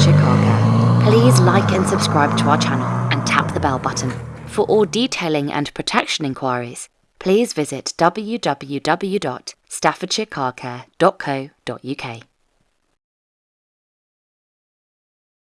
Chicago. Please like and subscribe to our channel and tap the bell button. For all detailing and protection inquiries, please visit www.staffordshirecarcare.co.uk.